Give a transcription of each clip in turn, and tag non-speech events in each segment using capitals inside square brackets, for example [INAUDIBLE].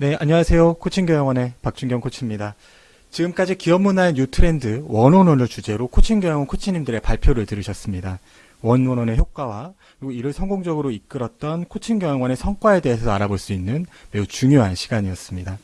네, 안녕하세요. 코칭경영원의 박준경 코치입니다. 지금까지 기업 문화의 new 트렌드 one on one을 주제로 코칭경영원 코치님들의 발표를 들으셨습니다. one on one의 효과와 그리고 이를 성공적으로 이끌었던 코칭경영원의 성과에 대해서 알아볼 수 있는 매우 중요한 시간이었습니다.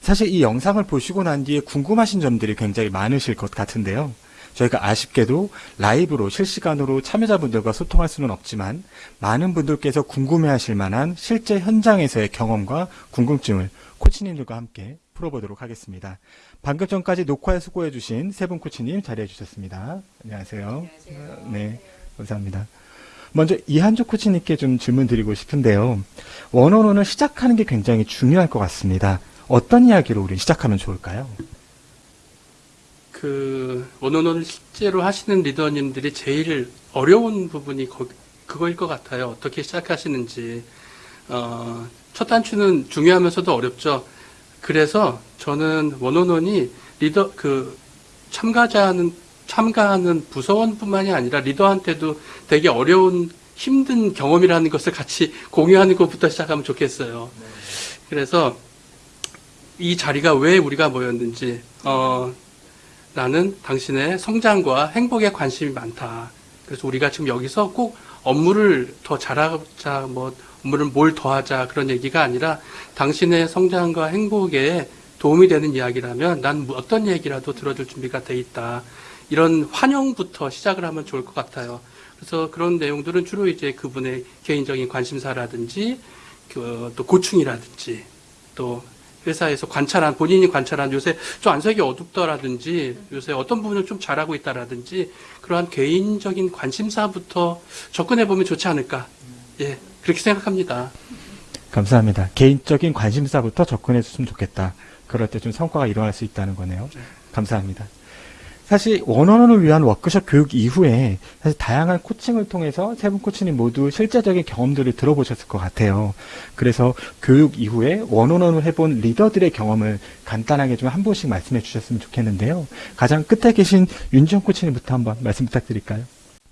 사실 이 영상을 보시고 난 뒤에 궁금하신 점들이 굉장히 많으실 것 같은데요. 저희가 아쉽게도 라이브로 실시간으로 참여자분들과 소통할 수는 없지만 많은 분들께서 궁금해하실 만한 실제 현장에서의 경험과 궁금증을 코치님들과 함께 풀어보도록 하겠습니다. 방금 전까지 녹화에 수고해 주신 세 분 코치님 자리해 주셨습니다. 안녕하세요. 안녕하세요. 네, 감사합니다. 먼저 이한주 코치님께 좀 질문 드리고 싶은데요. 원원원을 시작하는 게 굉장히 중요할 것 같습니다. 어떤 이야기로 우리 시작하면 좋을까요? 그 원어원을 실제로 하시는 리더님들이 제일 어려운 부분이 거, 그거일 것 같아요. 어떻게 시작하시는지. 어, 첫 단추는 중요하면서도 어렵죠. 그래서 저는 원어원이 리더 그 참가자는 참가하는 부서원뿐만이 아니라 리더한테도 되게 어려운 힘든 경험이라는 것을 같이 [LAUGHS] 공유하는 것부터 시작하면 좋겠어요. 그래서 이 자리가 왜 우리가 모였는지 어, 나는 당신의 성장과 행복에 관심이 많다. 그래서 우리가 지금 여기서 꼭 업무를 더 잘하자, 뭐, 업무를 뭘 더 하자, 그런 얘기가 아니라 당신의 성장과 행복에 도움이 되는 이야기라면 난 어떤 얘기라도 들어줄 준비가 돼 있다. 이런 환영부터 시작을 하면 좋을 것 같아요. 그래서 그런 내용들은 주로 이제 그분의 개인적인 관심사라든지, 그, 또 고충이라든지, 또 회사에서 관찰한 본인이 관찰한 요새 좀 안색이 어둡다라든지 요새 어떤 부분을 좀 잘하고 있다라든지 그러한 개인적인 관심사부터 접근해 보면 좋지 않을까 예 그렇게 생각합니다. 감사합니다. 개인적인 관심사부터 접근해 줬으면 좋겠다. 그럴 때 좀 성과가 일어날 수 있다는 거네요. 네. 감사합니다. 사실 원어원을 위한 워크숍 교육 이후에 사실 다양한 코칭을 통해서 세 분 코치님 모두 실제적인 경험들을 들어보셨을 것 같아요. 그래서 교육 이후에 원어원을 해본 리더들의 경험을 간단하게 좀 한 분씩 말씀해 주셨으면 좋겠는데요. 가장 끝에 계신 윤지영 코치님부터 한번 말씀 부탁드릴까요?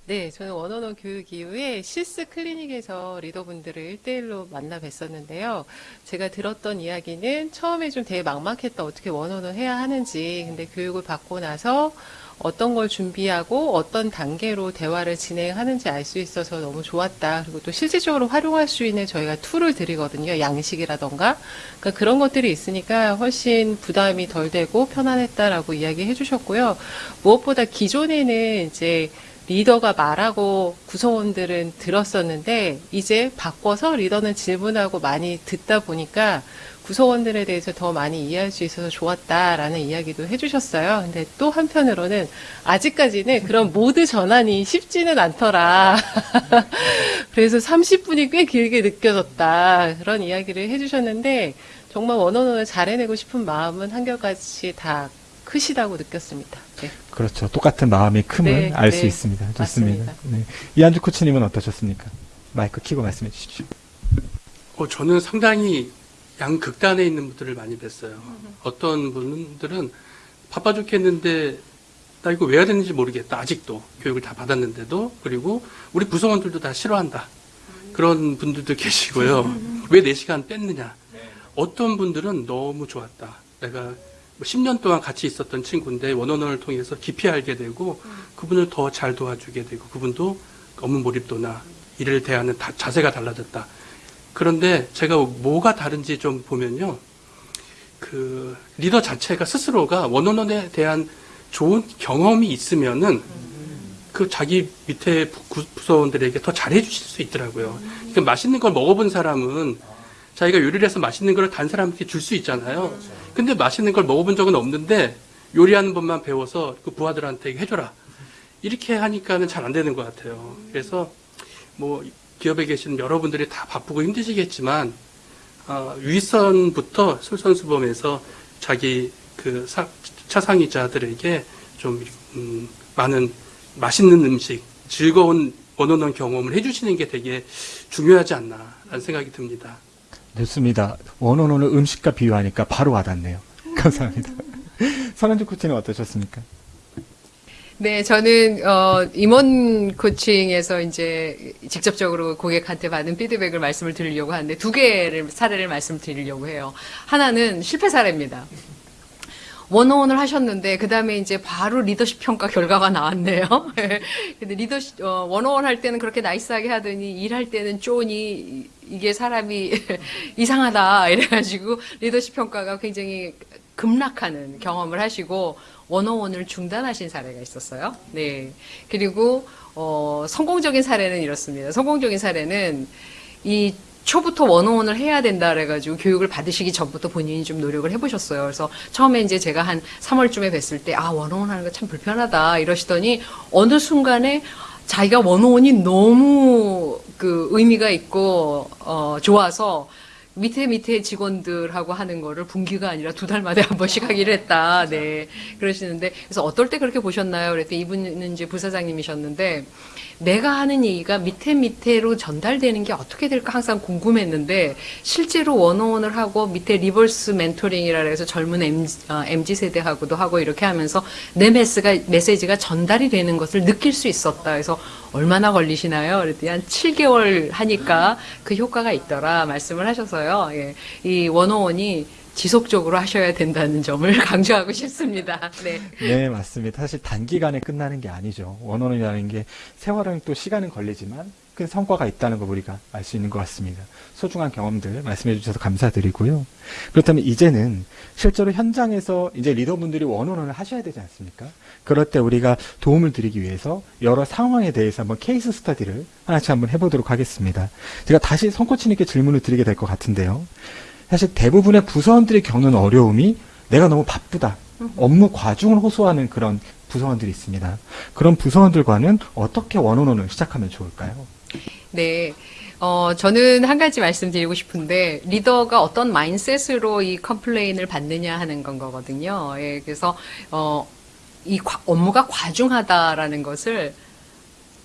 네, 저는 one on one 교육 이후에 skills 클리닉에서 리더분들을 1대1로 만나 뵀었는데요. 제가 들었던 이야기는 처음에 좀 되게 막막했다. 어떻게 one on one 해야 하는지. 근데 교육을 받고 나서 어떤 걸 준비하고 어떤 단계로 대화를 진행하는지 알 수 있어서 너무 좋았다. 그리고 또 실질적으로 활용할 수 있는 저희가 tool을 드리거든요. 양식이라던가. 그러니까 그런 것들이 있으니까 훨씬 부담이 덜 되고 편안했다라고 이야기해 주셨고요. 무엇보다 기존에는 이제 리더가 말하고 구성원들은 들었었는데 이제 바꿔서 리더는 질문하고 많이 듣다 보니까 구성원들에 대해서 더 많이 이해할 수 있어서 좋았다라는 이야기도 해주셨어요. 근데 또 한편으로는 아직까지는 그런 모드 전환이 쉽지는 않더라. [LAUGHS] 그래서 30분이 꽤 길게 느껴졌다. 그런 이야기를 해주셨는데 정말 원어원을 잘 해내고 싶은 마음은 한결같이 다 크시다고 느꼈습니다. 네. 그렇죠. 똑같은 마음의 큼을 네, 알수 네. 있습니다. 좋습니다. 네. 이한주 코치님은 어떠셨습니까? 마이크 키고 말씀해 주십시오. 어, 저는 상당히 양 극단에 있는 분들을 많이 뵀어요. 어떤 분들은 바빠 죽겠는데 나 이거 왜 해야 되는지 모르겠다. 아직도 교육을 다 받았는데도 그리고 우리 구성원들도 다 싫어한다. 그런 분들도 계시고요. [LAUGHS] 왜 4시간 뺐느냐. 어떤 분들은 너무 좋았다. 내가 뭐 10년 동안 같이 있었던 친구인데 원어원을 통해서 깊이 알게 되고 그분을 더 잘 도와주게 되고 그분도 업무 몰입도나 일을 대하는 다- 자세가 달라졌다. 그런데 제가 뭐가 다른지 좀 보면요. 그 리더 자체가 스스로가 원어원에 대한 좋은 경험이 있으면은 그 자기 밑에 부- 부서원들에게 더 잘해 주실 수 있더라고요. 그러니까 맛있는 걸 먹어본 사람은 자기가 요리를 해서 맛있는 걸 다른 사람한테 줄 수 있잖아요. 근데 맛있는 걸 먹어본 적은 없는데 요리하는 법만 배워서 그 부하들한테 해줘라. 이렇게 하니까는 잘 안 되는 것 같아요. 그래서 뭐 기업에 계신 여러분들이 다 바쁘고 힘드시겠지만 어, 윗선부터 솔선수범해서 자기 그 사- 차상위자들에게 좀 음, 많은 맛있는 음식, 즐거운 원어원 경험을 해주시는 게 되게 중요하지 않나라는 생각이 듭니다. 좋습니다. 원어원을 음식과 비유하니까 바로 와닿네요. 감사합니다. [LAUGHS] 선현주 코치는 어떠셨습니까? 네, 저는 어, 임원 코칭에서 이제 직접적으로 고객한테 받은 피드백을 말씀을 드리려고 하는데 두 개를 사례를 말씀드리려고 해요. 하나는 실패 사례입니다. 원어원을 하셨는데 그 다음에 이제 바로 리더십 평가 결과가 나왔네요. [LAUGHS] 근데 리더십 어, 원어원 할 때는 그렇게 나이스하게 하더니 일할 때는 쪼니 이게 사람이 [LAUGHS] 이상하다 이래가지고 리더십 평가가 굉장히 급락하는 경험을 하시고 원어원을 중단하신 사례가 있었어요. 네. 그리고 어, 성공적인 사례는 이렇습니다. 성공적인 사례는 이 초부터 원어원을 해야 된다 그래가지고 교육을 받으시기 전부터 본인이 좀 노력을 해보셨어요. 그래서 처음에 이제 제가 한 3월쯤에 뵀을 때, 아, 원어원 하는 거 참 불편하다 이러시더니 어느 순간에 자기가 원어원이 너무 그 의미가 있고, 어, 좋아서 밑에 밑에 직원들하고 하는 거를 분기가 아니라 두 달 만에 한 번씩 하기로 했다. 네. 그러시는데, 그래서 어떨 때 그렇게 보셨나요? 그랬더니 이분은 이제 부사장님이셨는데, 내가 하는 얘기가 밑에 밑에로 전달되는 게 어떻게 될까 항상 궁금했는데 실제로 one on one을 하고 밑에 reverse mentoring이라 해서 젊은 MZ, 세대하고도 하고 이렇게 하면서 내 메시가, 메시지가 전달이 되는 것을 느낄 수 있었다. 그래서 얼마나 걸리시나요? 그랬더니 한 7개월 하니까 그 효과가 있더라 말씀을 하셔서요. 예. 이 one on one이 지속적으로 하셔야 된다는 점을 [LAUGHS] 강조하고 싶습니다. 네. 네, 맞습니다. 사실 단기간에 끝나는 게 아니죠. 원어원이라는 게 세월은 또 시간은 걸리지만 큰 성과가 있다는 걸 우리가 알 수 있는 것 같습니다. 소중한 경험들 말씀해 주셔서 감사드리고요. 그렇다면 이제는 실제로 현장에서 이제 리더분들이 원어원을 하셔야 되지 않습니까? 그럴 때 우리가 도움을 드리기 위해서 여러 상황에 대해서 한번 케이스 스터디를 하나씩 한번 해보도록 하겠습니다. 제가 다시 성코치님께 질문을 드리게 될 것 같은데요. 사실 대부분의 부서원들이 겪는 어려움이 내가 너무 바쁘다. 업무 과중을 호소하는 그런 부서원들이 있습니다. 그런 부서원들과는 어떻게 one on one을 시작하면 좋을까요? 네. 어, 저는 한 가지 말씀드리고 싶은데, 리더가 어떤 mindset으로 이 complain을 받느냐 하는 건 거거든요. 예, 그래서, 어, 이 과- 업무가 과중하다라는 것을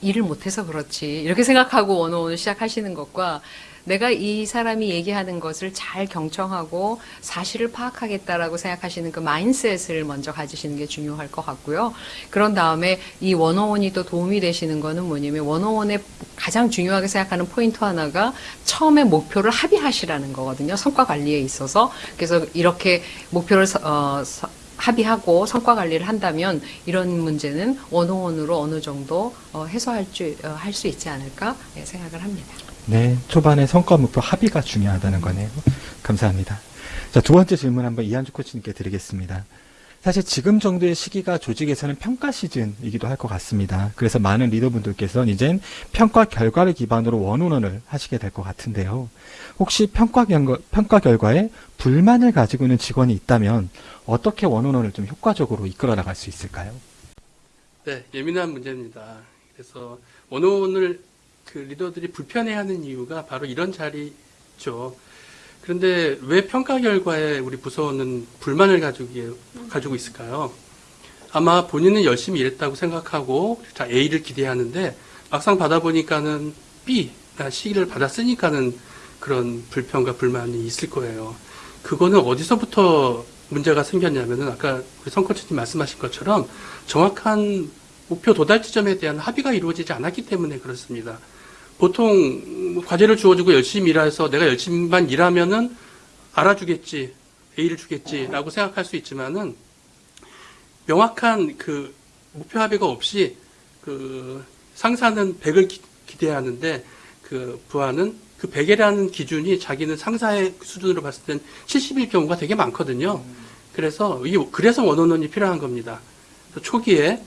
일을 못해서 그렇지. 이렇게 생각하고 one on one을 시작하시는 것과 내가 이 사람이 얘기하는 것을 잘 경청하고 사실을 파악하겠다라고 생각하시는 그 mindset을 먼저 가지시는 게 중요할 것 같고요. 그런 다음에 이 원어원이 또 도움이 되시는 거는 뭐냐면 원어원의 가장 중요하게 생각하는 포인트 하나가 처음에 목표를 합의하시라는 거거든요. 성과 관리에 있어서. 그래서 이렇게 목표를 서- 어, 서- 합의하고 성과 관리를 한다면 이런 문제는 원어원으로 어느 정도 어, 해소할 줄, 어, 할수 있지 않을까 예, 생각을 합니다. 네, 초반에 성과 목표 합의가 중요하다는 거네요. 감사합니다. 자, 두 번째 질문 한번 이한주 코치님께 드리겠습니다. 사실 지금 정도의 시기가 조직에서는 평가 시즌이기도 할 것 같습니다. 그래서 많은 리더분들께서는 이젠 평가 결과를 기반으로 원원원을 하시게 될 것 같은데요. 혹시 평가, 결과, 평가 결과에 불만을 가지고 있는 직원이 있다면 어떻게 원원원을 좀 효과적으로 이끌어 나갈 수 있을까요? 네, 예민한 문제입니다. 그래서 원어원을 그 리더들이 불편해하는 이유가 바로 이런 자리죠. 그런데 왜 평가 결과에 우리 부서원은 불만을 가지고, 가지고 있을까요? 아마 본인은 열심히 일했다고 생각하고 자 A를 기대하는데 막상 받아보니까는 B, 나 C를 받았으니까는 그런 불평과 불만이 있을 거예요. 그거는 어디서부터 문제가 생겼냐면은 아까 우리 성코치님 말씀하신 것처럼 정확한 목표 도달 지점에 대한 합의가 이루어지지 않았기 때문에 그렇습니다. 보통 뭐 과제를 주어주고 열심히 일해서 내가 열심히만 일하면은 알아주겠지, A를 주겠지라고 생각할 수 있지만은 명확한 그 목표 합의가 없이 그 상사는 100을 기, 기대하는데 그 부하는 그 100이라는 기준이 자기는 상사의 수준으로 봤을 땐 70일 경우가 되게 많거든요. 그래서 이 그래서 원원원이 필요한 겁니다. 초기에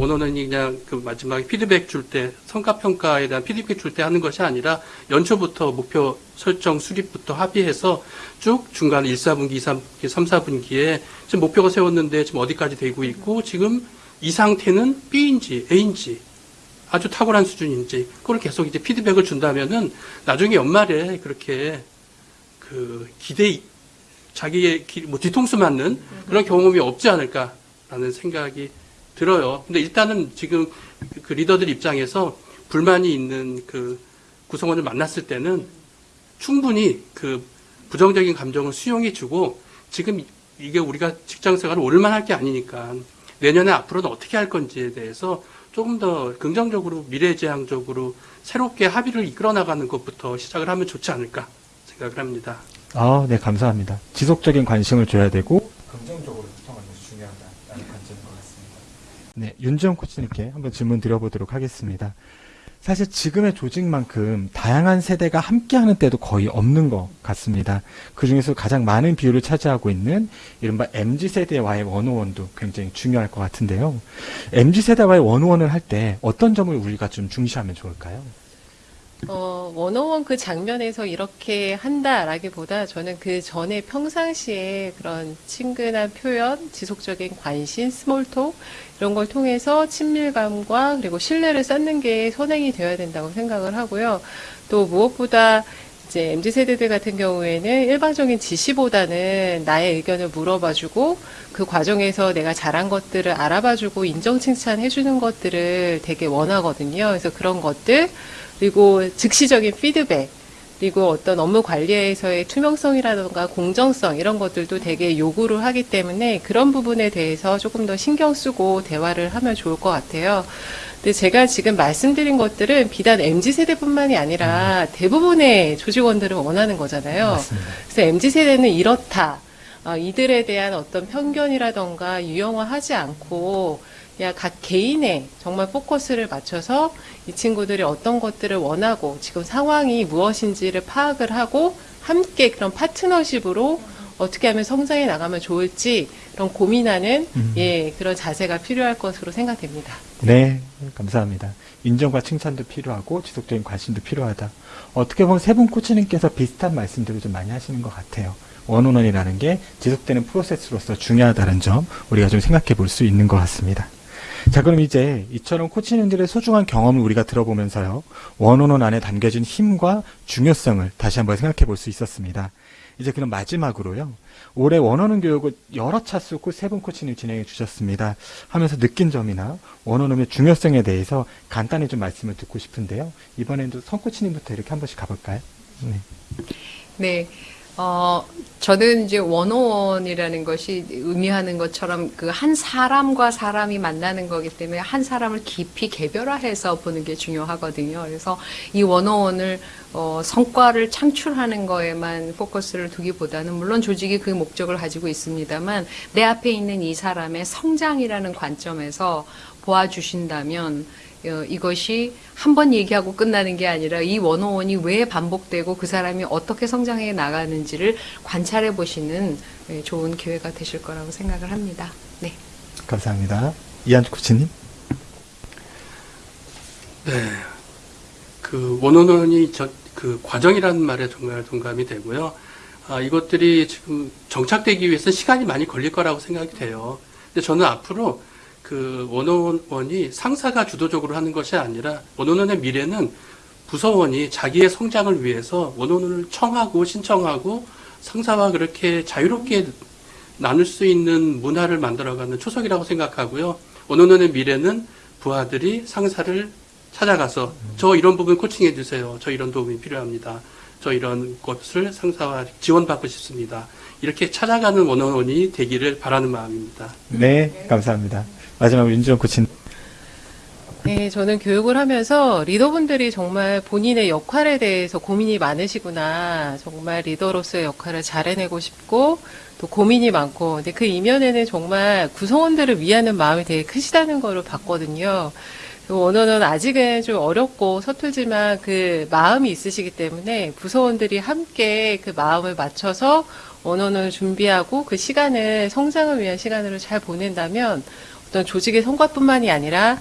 원원원이 그냥 그 마지막에 피드백 줄 때 성과 평가에 대한 피드백 줄 때 하는 것이 아니라 연초부터 목표 설정 수립부터 합의해서 쭉 중간 1, 4분기, 2, 3분기, 3, 4분기에 지금 목표가 세웠는데 지금 어디까지 되고 있고 지금 이 상태는 B인지 A인지 아주 탁월한 수준인지 그걸 계속 이제 피드백을 준다면은 나중에 연말에 그렇게 그 기대 자기의 기- 뭐 뒤통수 맞는 그런 경험이 없지 않을까라는 생각이 들어요. 근데 일단은 지금 그- 그 리더들 입장에서 불만이 있는 그 구성원을 만났을 때는 충분히 그 부정적인 감정을 수용해 주고 지금 이게 우리가 직장 생활을 오를만 할 게 아니니까 내년에 앞으로는 어떻게 할 건지에 대해서 조금 더 긍정적으로 미래지향적으로 새롭게 합의를 이끌어 나가는 것부터 시작을 하면 좋지 않을까 생각을 합니다. 아, 네, 감사합니다. 지속적인 관심을 줘야 되고 긍정적으로 소통하는 것이 중요하다는 관점인 것 같습니다. 네, 윤지영 코치님께 한번 질문 드려보도록 하겠습니다. 사실 지금의 조직만큼 다양한 세대가 함께하는 때도 거의 없는 것 같습니다. 그 중에서 가장 많은 비율을 차지하고 있는 이른바 MZ 세대와의 원오원도 굉장히 중요할 것 같은데요. MZ 세대와의 원오원을 할 때 어떤 점을 우리가 좀 중시하면 좋을까요? 어, 원어원 그 장면에서 이렇게 한다라기보다 저는 그 전에 평상시에 그런 친근한 표현, 지속적인 관심, 스몰톡 이런 걸 통해서 친밀감과 그리고 신뢰를 쌓는 게 선행이 되어야 된다고 생각을 하고요. 또 무엇보다 이제 MZ 세대들 같은 경우에는 일방적인 지시보다는 나의 의견을 물어봐주고 그 과정에서 내가 잘한 것들을 알아봐주고 인정 칭찬해주는 것들을 되게 원하거든요. 그래서 그런 것들 그리고 즉시적인 피드백, 그리고 어떤 업무 관리에서의 투명성이라든가 공정성 이런 것들도 되게 요구를 하기 때문에 그런 부분에 대해서 조금 더 신경 쓰고 대화를 하면 좋을 것 같아요. 근데 제가 지금 말씀드린 것들은 비단 MZ 세대뿐만이 아니라 대부분의 조직원들은 원하는 거잖아요. 맞습니다. 그래서 MZ 세대는 이렇다. 아, 이들에 대한 어떤 편견이라던가 유형화하지 않고 각 개인의 정말 포커스를 맞춰서 이 친구들이 어떤 것들을 원하고 지금 상황이 무엇인지를 파악을 하고 함께 그런 파트너십으로 어떻게 하면 성장해 나가면 좋을지 그런 고민하는 음. 예 그런 자세가 필요할 것으로 생각됩니다. 네, 감사합니다. 인정과 칭찬도 필요하고 지속적인 관심도 필요하다. 어떻게 보면 세 분 코치님께서 비슷한 말씀들을 좀 많이 하시는 것 같아요. 원온원이라는 게 지속되는 프로세스로서 중요하다는 점 우리가 좀 생각해 볼 수 있는 것 같습니다. 자, 그럼 이제 이처럼 코치님들의 소중한 경험을 우리가 들어보면서요. 원온원 안에 담겨진 힘과 중요성을 다시 한번 생각해 볼 수 있었습니다. 이제 그럼 마지막으로요. 올해 원어원 교육을 여러 차수고 세 분 코치님 진행해 주셨습니다. 하면서 느낀 점이나 원어원의 중요성에 대해서 간단히 좀 말씀을 듣고 싶은데요. 이번에도 성 코치님부터 이렇게 한 번씩 가볼까요? 네. 네. 어, 저는 이제 원어원이라는 것이 의미하는 것처럼 그 한 사람과 사람이 만나는 거기 때문에 한 사람을 깊이 개별화해서 보는 게 중요하거든요. 그래서 이 원어원을 어, 성과를 창출하는 거에만 포커스를 두기보다는 물론 조직이 그 목적을 가지고 있습니다만 내 앞에 있는 이 사람의 성장이라는 관점에서 보아주신다면 어, 이것이 한 번 얘기하고 끝나는 게 아니라 이 원어원이 왜 반복되고 그 사람이 어떻게 성장해 나가는지를 관찰해 보시는 예, 좋은 기회가 되실 거라고 생각을 합니다. 네. 감사합니다. 이한주 코치님. 네. 그 원원원이 저, 그 과정이라는 말에 정말 동감이 되고요. 아, 이것들이 지금 정착되기 위해서 시간이 많이 걸릴 거라고 생각이 돼요. 근데 저는 앞으로 그 원어원이 상사가 주도적으로 하는 것이 아니라 원어원의 미래는 부서원이 자기의 성장을 위해서 원어원을 청하고 신청하고 상사와 그렇게 자유롭게 나눌 수 있는 문화를 만들어가는 초석이라고 생각하고요. 원어원의 미래는 부하들이 상사를 찾아가서 저 이런 부분 코칭해 주세요. 저 이런 도움이 필요합니다. 저 이런 것을 상사와 지원받고 싶습니다. 이렇게 찾아가는 원어원이 되기를 바라는 마음입니다. 네, 감사합니다. 마지막으로 윤지원 코치님. 네, 저는 교육을 하면서 리더분들이 정말 본인의 역할에 대해서 고민이 많으시구나. 정말 리더로서의 역할을 잘 해내고 싶고, 또 고민이 많고, 근데 그 이면에는 정말 구성원들을 위하는 마음이 되게 크시다는 거를 봤거든요. 그 원어는 아직은 좀 어렵고 서툴지만 그 마음이 있으시기 때문에 부서원들이 함께 그 마음을 맞춰서 원어는 준비하고 그 시간을 성장을 위한 시간으로 잘 보낸다면 어떤 조직의 성과뿐만이 아니라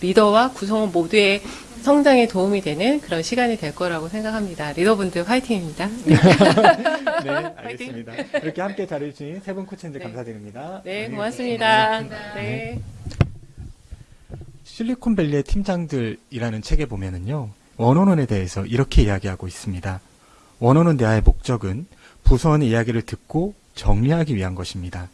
리더와 구성원 모두의 성장에 도움이 되는 그런 시간이 될 거라고 생각합니다. 리더분들 화이팅입니다. 네, [LAUGHS] 알겠습니다. 이렇게 함께 잘해주신 세 분 코치님들 네. 감사드립니다. 네, 고맙습니다. 네. 실리콘밸리의 팀장들이라는 책에 보면은요, 원어원에 대해서 이렇게 이야기하고 있습니다. 원어원 대화의 목적은 부서원의 이야기를 듣고 정리하기 위한 것입니다.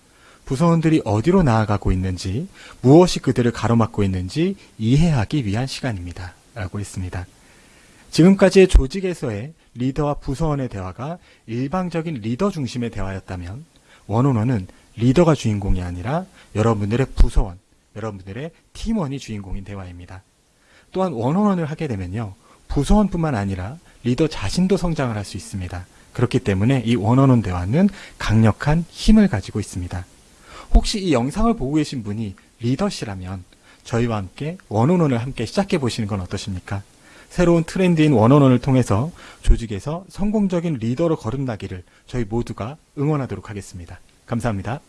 부서원들이 어디로 나아가고 있는지, 무엇이 그들을 가로막고 있는지 이해하기 위한 시간입니다. 라고 했습니다. 지금까지의 조직에서의 리더와 부서원의 대화가 일방적인 리더 중심의 대화였다면, 원어원은 리더가 주인공이 아니라 여러분들의 부서원, 여러분들의 팀원이 주인공인 대화입니다. 또한 원원원을 하게 되면요. 부서원뿐만 아니라 리더 자신도 성장을 할 수 있습니다. 그렇기 때문에 이 원원원 대화는 강력한 힘을 가지고 있습니다. 혹시 이 영상을 보고 계신 분이 리더시라면 저희와 함께 원원원을 함께 시작해 보시는 건 어떠십니까? 새로운 트렌드인 원원원을 통해서 조직에서 성공적인 리더로 거듭나기를 저희 모두가 응원하도록 하겠습니다. 감사합니다.